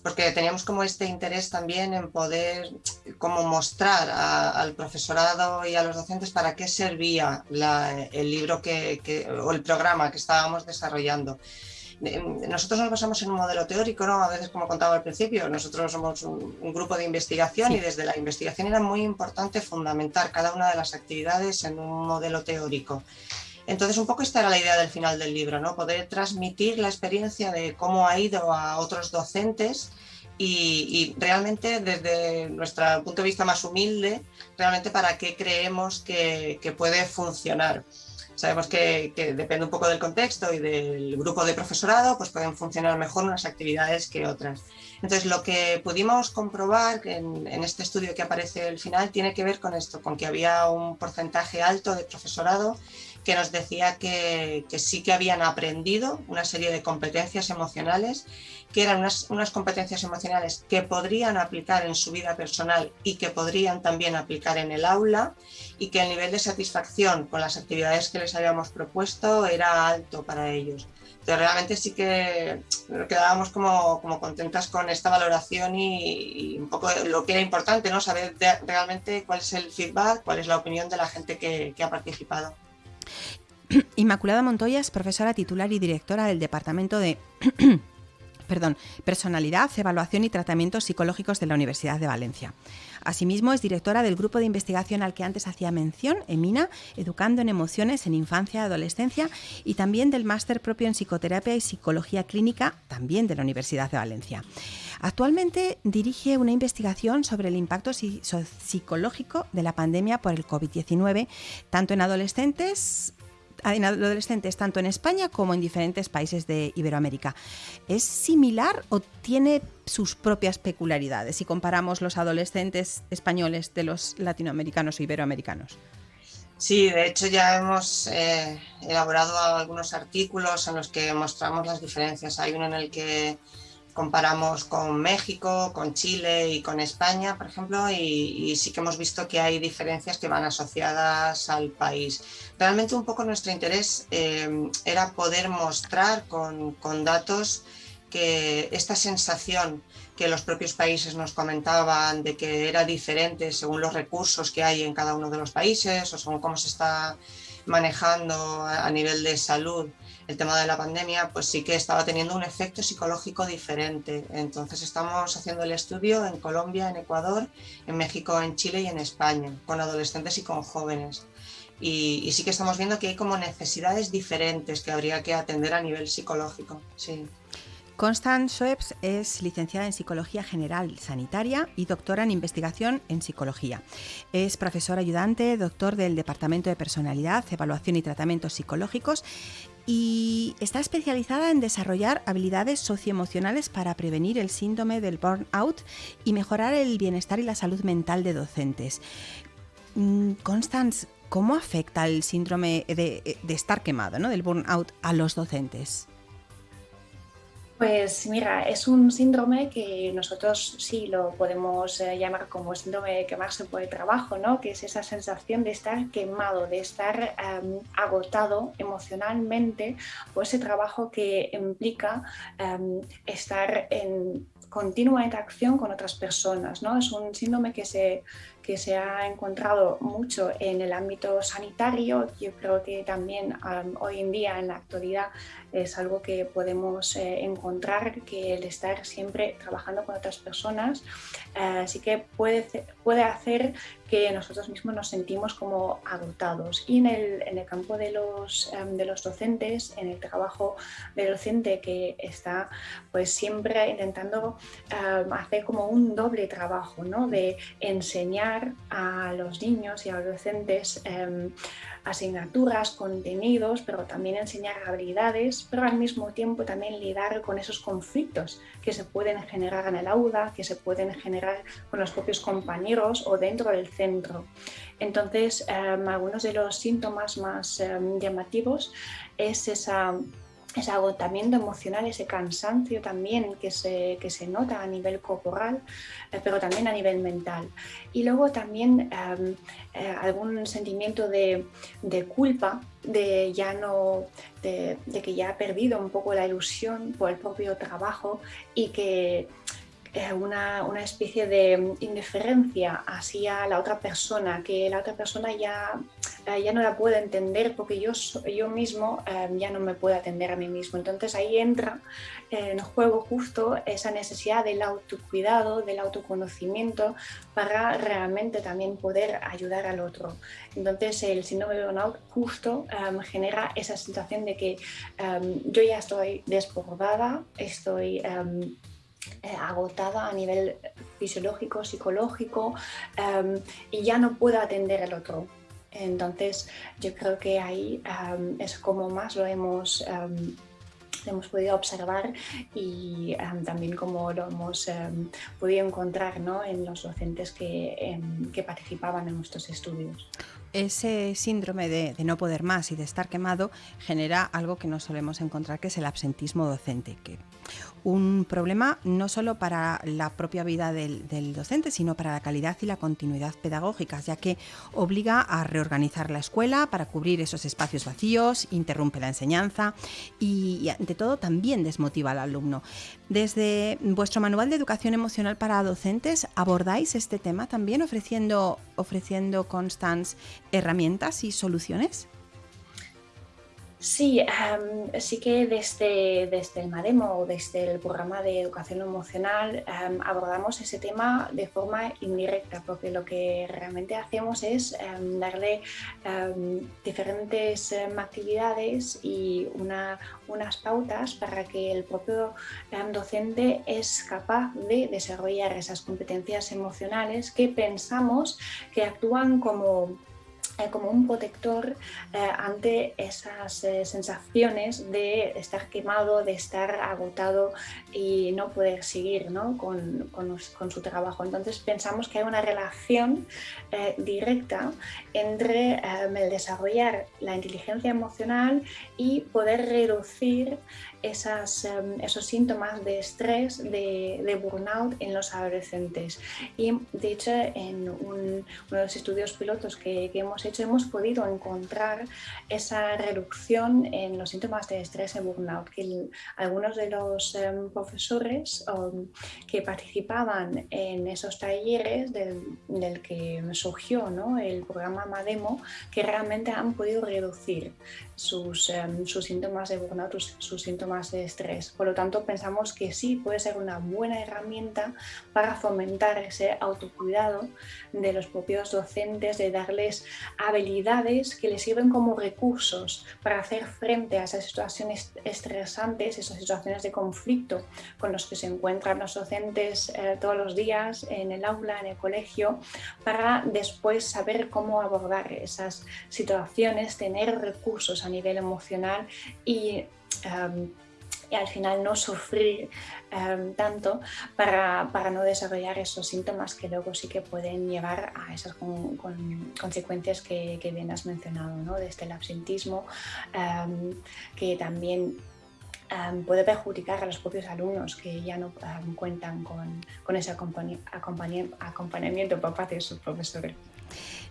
porque teníamos como este interés también en poder como mostrar al profesorado y a los docentes para qué servía el libro que, o el programa que estábamos desarrollando. Nosotros nos basamos en un modelo teórico, ¿no? A veces, como contaba al principio, nosotros somos un, grupo de investigación y desde la investigación era muy importante fundamentar cada una de las actividades en un modelo teórico. Entonces, un poco esta era la idea del final del libro, ¿no? Poder transmitir la experiencia de cómo ha ido a otros docentes y, realmente desde nuestro punto de vista más humilde, realmente para qué creemos que, puede funcionar. Sabemos que, depende un poco del contexto y del grupo de profesorado, pues pueden funcionar mejor unas actividades que otras. Entonces, lo que pudimos comprobar en, en este estudio que aparece al final tiene que ver con esto, con que había un porcentaje alto de profesorado que nos decía que, sí que habían aprendido una serie de competencias emocionales, que eran unas, unas, competencias emocionales que podrían aplicar en su vida personal y que podrían también aplicar en el aula y que el nivel de satisfacción con las actividades que les habíamos propuesto era alto para ellos. Entonces realmente sí que quedábamos como, como contentas con esta valoración y, un poco lo que era importante, ¿no? saber realmente cuál es el feedback, cuál es la opinión de la gente que, que ha participado. Inmaculada Montoya es profesora titular y directora del Departamento de perdón, Personalidad, Evaluación y Tratamientos Psicológicos de la Universidad de Valencia. Asimismo, es directora del grupo de investigación al que antes hacía mención, EMINA, Educando en Emociones en Infancia y Adolescencia, y también del máster propio en Psicoterapia y Psicología Clínica, también de la Universidad de Valencia. Actualmente dirige una investigación sobre el impacto psicológico de la pandemia por el COVID-19, tanto en adolescentes en adolescentes tanto en España como en diferentes países de Iberoamérica. ¿Es similar o tiene sus propias peculiaridades si comparamos los adolescentes españoles de los latinoamericanos o iberoamericanos? Sí, de hecho ya hemos eh, elaborado algunos artículos en los que mostramos las diferencias. Hay uno en el que comparamos con México, con Chile y con España, por ejemplo, y, sí que hemos visto que hay diferencias que van asociadas al país. Realmente un poco nuestro interés eh, era poder mostrar con, con datos que esta sensación que los propios países nos comentaban de que era diferente según los recursos que hay en cada uno de los países o según cómo se está manejando a nivel de salud el tema de la pandemia, pues sí que estaba teniendo un efecto psicológico diferente. Entonces estamos haciendo el estudio en Colombia, en Ecuador, en México, en Chile y en España, con adolescentes y con jóvenes. Y, sí que estamos viendo que hay como necesidades diferentes que habría que atender a nivel psicológico. Sí. Constance Schweppes es licenciada en Psicología General Sanitaria y doctora en Investigación en Psicología. Es profesora ayudante, doctor del Departamento de Personalidad, Evaluación y Tratamientos Psicológicos y está especializada en desarrollar habilidades socioemocionales para prevenir el síndrome del burnout y mejorar el bienestar y la salud mental de docentes. Mm, Constance, ¿cómo afecta el síndrome de, estar quemado, ¿no? del burnout, a los docentes? Pues mira, es un síndrome que nosotros sí lo podemos eh, llamar como síndrome de quemarse por el trabajo, ¿no? que es esa sensación de estar quemado, de estar em, agotado emocionalmente por ese trabajo que implica em, estar en continua interacción con otras personas. ¿no? Es un síndrome que se, que se ha encontrado mucho en el ámbito sanitario. Yo creo que también hoy en día, en la actualidad, es algo que podemos eh, encontrar, que el estar siempre trabajando con otras personas eh, sí que puede, puede hacer que nosotros mismos nos sentimos como agotados. Y en el, en el campo de los, em, de los docentes, en el trabajo del docente que está pues siempre intentando em, hacer como un doble trabajo, ¿no? de enseñar a los niños y a los docentes em, asignaturas, contenidos, pero también enseñar habilidades, pero al mismo tiempo también lidiar con esos conflictos que se pueden generar en el aula, que se pueden generar con los propios compañeros o dentro del centro. Entonces, em, algunos de los síntomas más em, llamativos es esa ese agotamiento emocional, ese cansancio también que se, que se nota a nivel corporal, eh, pero también a nivel mental. Y luego también em, eh, algún sentimiento de, de, culpa, de, ya no, de, de, que ya ha perdido un poco la ilusión por el propio trabajo y que eh, una, una, especie de indiferencia hacia la otra persona, que la otra persona ya, ya no la puede entender porque yo, yo mismo eh, ya no me puedo atender a mí mismo. Entonces ahí entra en juego justo esa necesidad del autocuidado, del autoconocimiento para realmente también poder ayudar al otro. Entonces el síndrome de burnout justo genera esa situación de que yo ya estoy desbordada, estoy eh, agotada a nivel fisiológico, psicológico em, y ya no puedo atender al otro. Entonces yo creo que ahí em, es como más lo hemos em, hemos podido observar y también como lo hemos podido encontrar ¿no? en los docentes que, que participaban en nuestros estudios ese síndrome de, no poder más y de estar quemado genera algo que no solemos encontrar, que es el absentismo docente, que un problema no solo para la propia vida del, docente, sino para la calidad y la continuidad pedagógica, ya que obliga a reorganizar la escuela para cubrir esos espacios vacíos, interrumpe la enseñanza y, y ante todo también desmotiva al alumno. Desde vuestro manual de educación emocional para docentes, ¿abordáis este tema también ofreciendo, ofreciendo Constance herramientas y soluciones? Sí, sí que desde, desde el MADEMO o desde el programa de educación emocional abordamos ese tema de forma indirecta, porque lo que realmente hacemos es darle diferentes actividades y una, unas pautas para que el propio docente es capaz de desarrollar esas competencias emocionales que pensamos que actúan como eh, como un protector eh, ante esas eh, sensaciones de estar quemado, de estar agotado y no poder seguir ¿no? Con, con, su trabajo. Entonces pensamos que hay una relación directa entre el desarrollar la inteligencia emocional y poder reducir esas, em, esos síntomas de estrés, de, burnout en los adolescentes. Y de hecho, en uno de los estudios pilotos que, hemos hecho, hemos podido encontrar esa reducción en los síntomas de estrés y burnout. Que algunos de los em, profesores um, que participaban en esos talleres del, del que surgió ¿no? el programa MADEMO, que realmente han podido reducir sus, em, sus síntomas de burnout, sus síntomas de estrés. Por lo tanto, pensamos que sí puede ser una buena herramienta para fomentar ese autocuidado de los propios docentes, de darles habilidades que les sirven como recursos para hacer frente a esas situaciones estresantes, esas situaciones de conflicto con los que se encuentran los docentes eh, todos los días en el aula, en el colegio, para después saber cómo abordar esas situaciones, tener recursos a nivel emocional y em, y al final no sufrir em, tanto para, para, no desarrollar esos síntomas que luego sí que pueden llevar a esas con, consecuencias que, que, bien has mencionado, ¿no? desde el absentismo, em, que también em, puede perjudicar a los propios alumnos que ya no cuentan con, con ese acompañamiento por parte de sus profesores.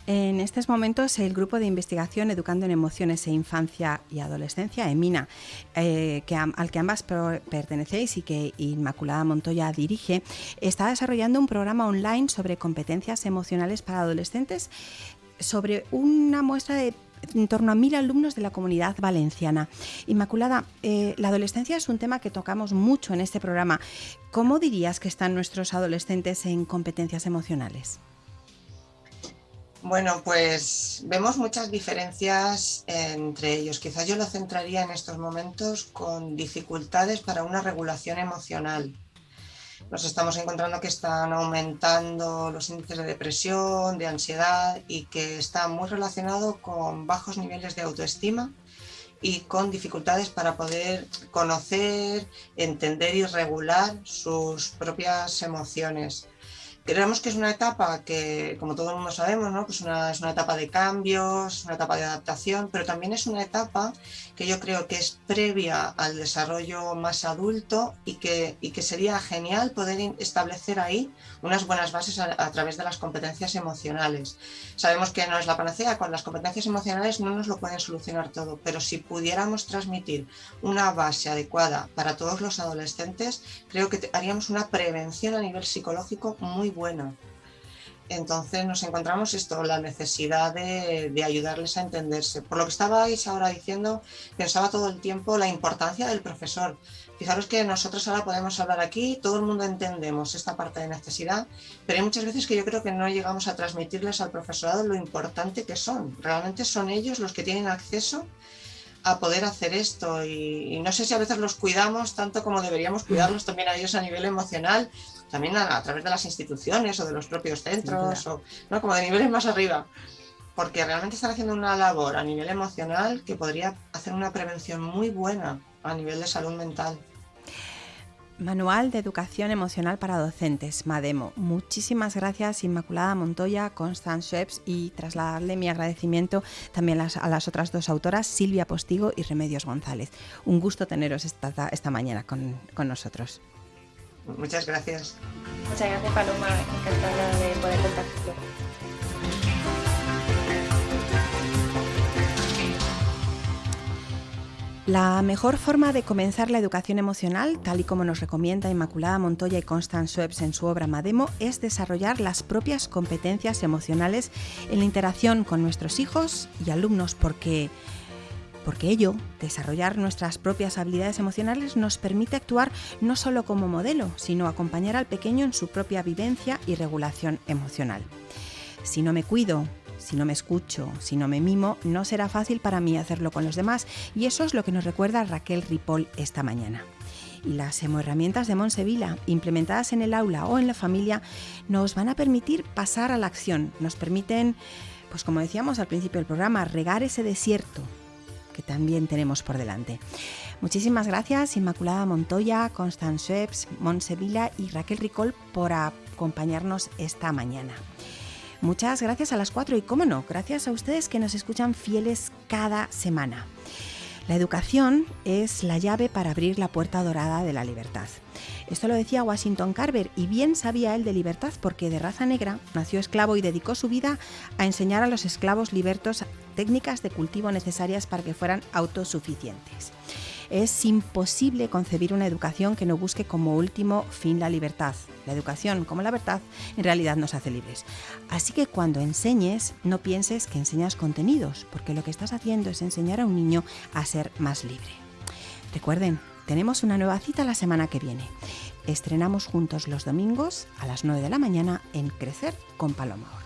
En estos momentos, el grupo de investigación Educando en Emociones e Infancia y Adolescencia, EMINA, eh, al que ambas pertenecéis y que Inmaculada Montoya dirige, está desarrollando un programa online sobre competencias emocionales para adolescentes sobre una muestra de en torno a mil alumnos de la comunidad valenciana. Inmaculada, eh, la adolescencia es un tema que tocamos mucho en este programa. ¿Cómo dirías que están nuestros adolescentes en competencias emocionales? Bueno, pues vemos muchas diferencias entre ellos. Quizás yo lo centraría en estos momentos con dificultades para una regulación emocional. Nos estamos encontrando que están aumentando los índices de depresión, de ansiedad y que está muy relacionado con bajos niveles de autoestima y con dificultades para poder conocer, entender y regular sus propias emociones. Creemos que es una etapa que, como todo el mundo sabemos, ¿no? pues una, es una etapa de cambios, una etapa de adaptación, pero también es una etapa que yo creo que es previa al desarrollo más adulto y que, y que sería genial poder establecer ahí unas buenas bases a, a, través de las competencias emocionales. Sabemos que no es la panacea, con las competencias emocionales no nos lo pueden solucionar todo, pero si pudiéramos transmitir una base adecuada para todos los adolescentes, creo que haríamos una prevención a nivel psicológico muy buena. Entonces nos encontramos esto, la necesidad de, ayudarles a entenderse. Por lo que estabais ahora diciendo, pensaba todo el tiempo la importancia del profesor. Fijaros que nosotros ahora podemos hablar aquí, todo el mundo entendemos esta parte de necesidad, pero hay muchas veces que yo creo que no llegamos a transmitirles al profesorado lo importante que son. Realmente son ellos los que tienen acceso a poder hacer esto y, no sé si a veces los cuidamos tanto como deberíamos cuidarlos también a ellos a nivel emocional, también a, través de las instituciones o de los propios centros, o ¿no? como de niveles más arriba, porque realmente están haciendo una labor a nivel emocional que podría hacer una prevención muy buena a nivel de salud mental. Manual de Educación Emocional para Docentes, MADEMO. Muchísimas gracias Inmaculada Montoya, Constance Sheps y trasladarle mi agradecimiento también a las otras dos autoras, Silvia Postigo y Remedios González. Un gusto teneros esta, esta mañana con, con nosotros. Muchas gracias. Muchas gracias Paloma, encantada de poder compartirlo. La mejor forma de comenzar la educación emocional, tal y como nos recomienda Inmaculada Montoya y Constance Schweppes en su obra Mademo, es desarrollar las propias competencias emocionales en la interacción con nuestros hijos y alumnos, porque, porque ello, desarrollar nuestras propias habilidades emocionales, nos permite actuar no solo como modelo, sino acompañar al pequeño en su propia vivencia y regulación emocional. Si no me cuido, si no me escucho, si no me mimo, no será fácil para mí hacerlo con los demás y eso es lo que nos recuerda Raquel Ripoll esta mañana. Y las herramientas de Monsevila, implementadas en el aula o en la familia, nos van a permitir pasar a la acción, nos permiten, pues como decíamos al principio del programa, regar ese desierto que también tenemos por delante. Muchísimas gracias Inmaculada Montoya, Constance Schweppes, Monsevila y Raquel Ricol por acompañarnos esta mañana. Muchas gracias a las cuatro y, cómo no, gracias a ustedes que nos escuchan fieles cada semana. La educación es la llave para abrir la puerta dorada de la libertad. Esto lo decía Washington Carver y bien sabía él de libertad porque de raza negra nació esclavo y dedicó su vida a enseñar a los esclavos libertos técnicas de cultivo necesarias para que fueran autosuficientes. Es imposible concebir una educación que no busque como último fin la libertad. La educación, como la verdad, en realidad nos hace libres. Así que cuando enseñes, no pienses que enseñas contenidos, porque lo que estás haciendo es enseñar a un niño a ser más libre. Recuerden, tenemos una nueva cita la semana que viene. Estrenamos juntos los domingos a las 9 de la mañana en Crecer con Paloma.